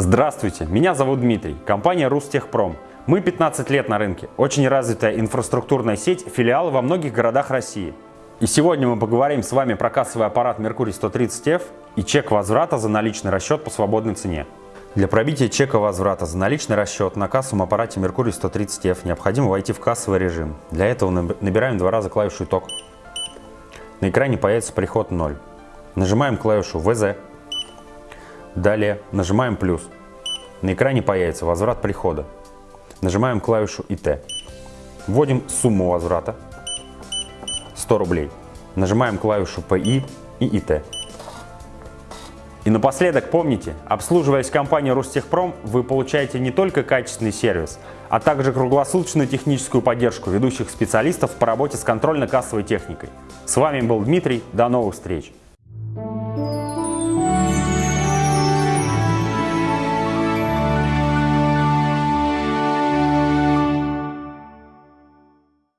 Здравствуйте, меня зовут Дмитрий, компания Рустехпром. Мы 15 лет на рынке, очень развитая инфраструктурная сеть, филиалы во многих городах России. И сегодня мы поговорим с вами про кассовый аппарат Mercury 130F и чек возврата за наличный расчет по свободной цене. Для пробития чека возврата за наличный расчет на кассовом аппарате Mercury 130F необходимо войти в кассовый режим. Для этого набираем два раза клавишу «Итог». На экране появится приход 0. Нажимаем клавишу «ВЗ». Далее нажимаем «плюс». На экране появится возврат прихода. Нажимаем клавишу «ИТ». Вводим сумму возврата 100 рублей. Нажимаем клавишу «ПИ» и «ИТ». И напоследок помните, обслуживаясь компанией Ростехпром, вы получаете не только качественный сервис, а также круглосуточную техническую поддержку ведущих специалистов по работе с контрольно-кассовой техникой. С вами был Дмитрий, до новых встреч!